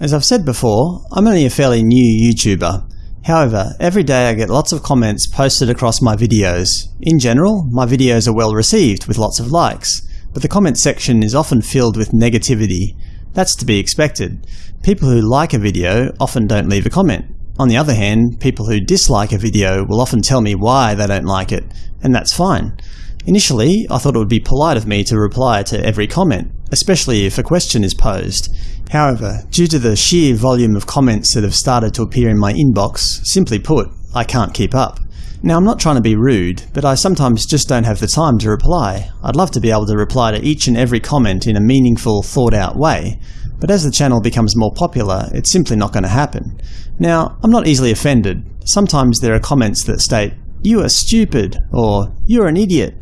As I've said before, I'm only a fairly new YouTuber. However, every day I get lots of comments posted across my videos. In general, my videos are well received, with lots of likes, but the comment section is often filled with negativity. That's to be expected. People who like a video often don't leave a comment. On the other hand, people who dislike a video will often tell me why they don't like it, and that's fine. Initially, I thought it would be polite of me to reply to every comment, especially if a question is posed. However, due to the sheer volume of comments that have started to appear in my inbox, simply put, I can't keep up. Now I'm not trying to be rude, but I sometimes just don't have the time to reply. I'd love to be able to reply to each and every comment in a meaningful, thought-out way, but as the channel becomes more popular, it's simply not going to happen. Now, I'm not easily offended. Sometimes there are comments that state, you are stupid, or you're an idiot.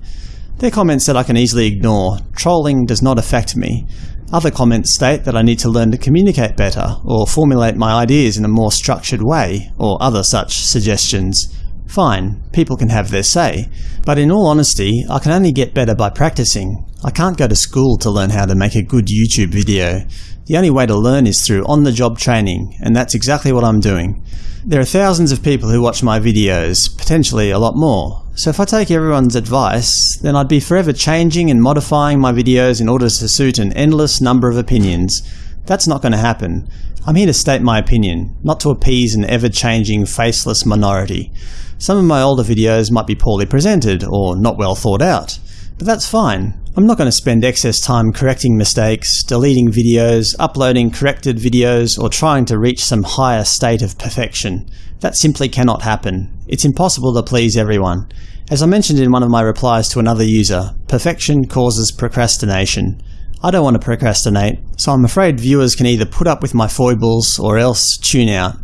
They're comments that I can easily ignore. Trolling does not affect me. Other comments state that I need to learn to communicate better, or formulate my ideas in a more structured way, or other such suggestions. Fine, people can have their say. But in all honesty, I can only get better by practicing. I can't go to school to learn how to make a good YouTube video. The only way to learn is through on-the-job training, and that's exactly what I'm doing. There are thousands of people who watch my videos, potentially a lot more. So if I take everyone's advice, then I'd be forever changing and modifying my videos in order to suit an endless number of opinions. That's not going to happen. I'm here to state my opinion, not to appease an ever-changing, faceless minority. Some of my older videos might be poorly presented, or not well thought out. But that's fine. I'm not going to spend excess time correcting mistakes, deleting videos, uploading corrected videos, or trying to reach some higher state of perfection. That simply cannot happen. It's impossible to please everyone. As I mentioned in one of my replies to another user, perfection causes procrastination. I don't want to procrastinate, so I'm afraid viewers can either put up with my foibles or else tune out.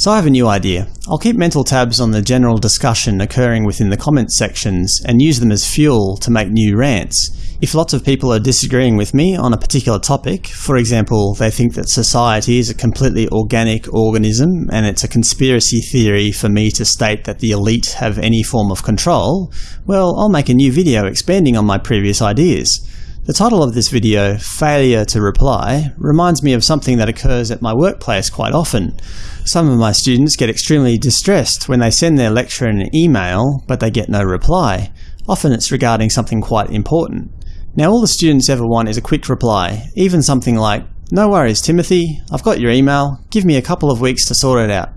So I have a new idea. I'll keep mental tabs on the general discussion occurring within the comments sections and use them as fuel to make new rants. If lots of people are disagreeing with me on a particular topic, for example they think that society is a completely organic organism and it's a conspiracy theory for me to state that the elite have any form of control, well I'll make a new video expanding on my previous ideas. The title of this video, Failure to Reply, reminds me of something that occurs at my workplace quite often. Some of my students get extremely distressed when they send their lecturer an email, but they get no reply. Often it's regarding something quite important. Now all the students ever want is a quick reply, even something like, No worries Timothy, I've got your email, give me a couple of weeks to sort it out.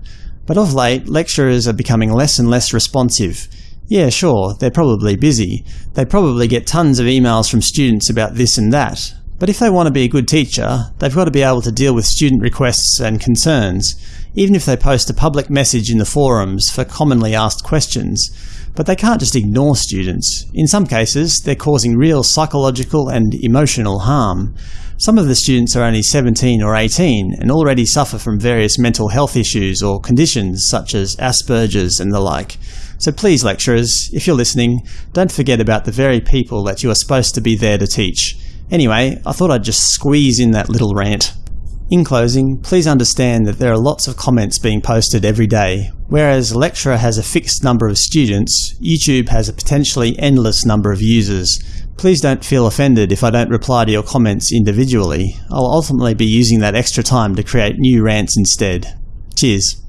But of late, lecturers are becoming less and less responsive. Yeah, sure, they're probably busy. They probably get tons of emails from students about this and that. But if they want to be a good teacher, they've got to be able to deal with student requests and concerns, even if they post a public message in the forums for commonly asked questions. But they can't just ignore students. In some cases, they're causing real psychological and emotional harm. Some of the students are only 17 or 18 and already suffer from various mental health issues or conditions such as Asperger's and the like. So please lecturers, if you're listening, don't forget about the very people that you are supposed to be there to teach. Anyway, I thought I'd just squeeze in that little rant. In closing, please understand that there are lots of comments being posted every day. Whereas a lecturer has a fixed number of students, YouTube has a potentially endless number of users. Please don't feel offended if I don't reply to your comments individually. I'll ultimately be using that extra time to create new rants instead. Cheers.